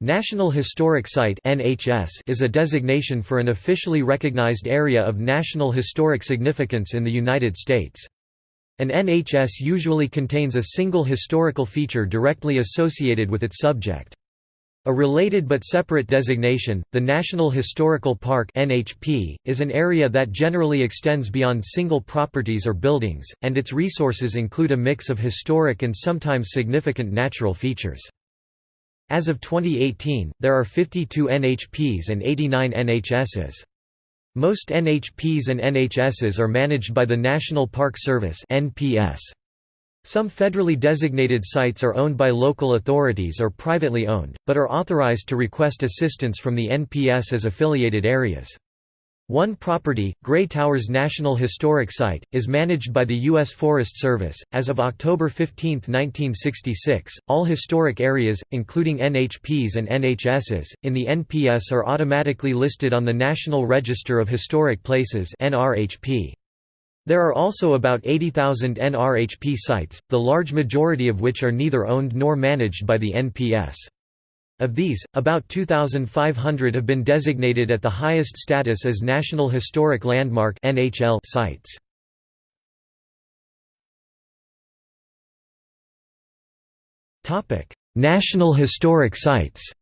National Historic Site is a designation for an officially recognized area of national historic significance in the United States. An NHS usually contains a single historical feature directly associated with its subject. A related but separate designation, the National Historical Park (NHP), is an area that generally extends beyond single properties or buildings, and its resources include a mix of historic and sometimes significant natural features. As of 2018, there are 52 NHPs and 89 NHSs. Most NHPs and NHSs are managed by the National Park Service (NPS). Some federally designated sites are owned by local authorities or privately owned, but are authorized to request assistance from the NPS as affiliated areas. One property, Grey Towers National Historic Site, is managed by the U.S. Forest Service. As of October 15, 1966, all historic areas, including NHPs and NHSs, in the NPS are automatically listed on the National Register of Historic Places. NRHP. There are also about 80,000 NRHP sites, the large majority of which are neither owned nor managed by the NPS. Of these, about 2,500 have been designated at the highest status as National Historic Landmark sites. National Historic Sites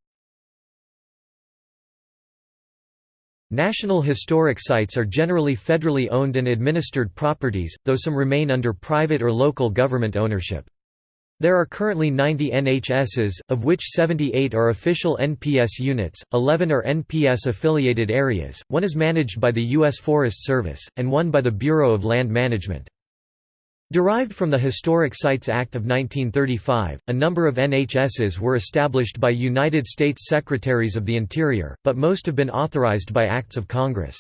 National Historic Sites are generally federally owned and administered properties, though some remain under private or local government ownership. There are currently 90 NHSs, of which 78 are official NPS units, 11 are NPS-affiliated areas, one is managed by the U.S. Forest Service, and one by the Bureau of Land Management. Derived from the Historic Sites Act of 1935, a number of NHSs were established by United States Secretaries of the Interior, but most have been authorized by acts of Congress.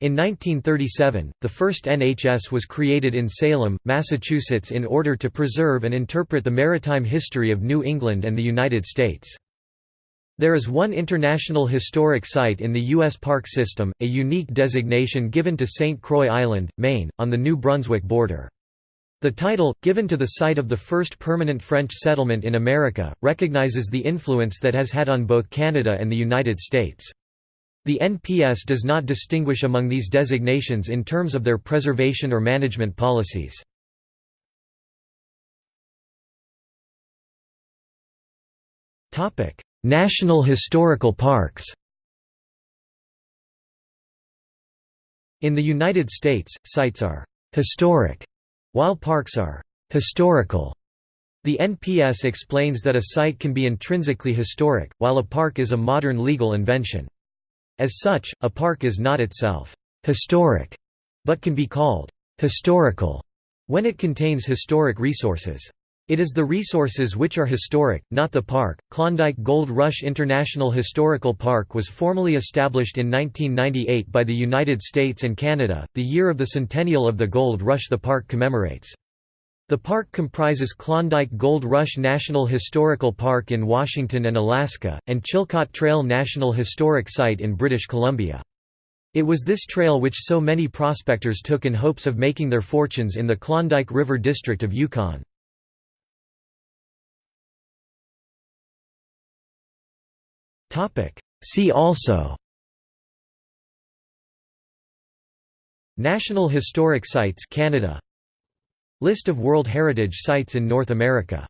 In 1937, the first NHS was created in Salem, Massachusetts in order to preserve and interpret the maritime history of New England and the United States. There is one international historic site in the U.S. Park System, a unique designation given to St. Croix Island, Maine, on the New Brunswick border. The title, given to the site of the first permanent French settlement in America, recognizes the influence that has had on both Canada and the United States. The NPS does not distinguish among these designations in terms of their preservation or management policies. National historical parks In the United States, sites are «historic», while parks are «historical». The NPS explains that a site can be intrinsically historic, while a park is a modern legal invention. As such, a park is not itself historic, but can be called historical when it contains historic resources. It is the resources which are historic, not the park. Klondike Gold Rush International Historical Park was formally established in 1998 by the United States and Canada, the year of the centennial of the Gold Rush the park commemorates. The park comprises Klondike Gold Rush National Historical Park in Washington and Alaska, and Chilkoot Trail National Historic Site in British Columbia. It was this trail which so many prospectors took in hopes of making their fortunes in the Klondike River district of Yukon. See also National Historic Sites Canada List of World Heritage Sites in North America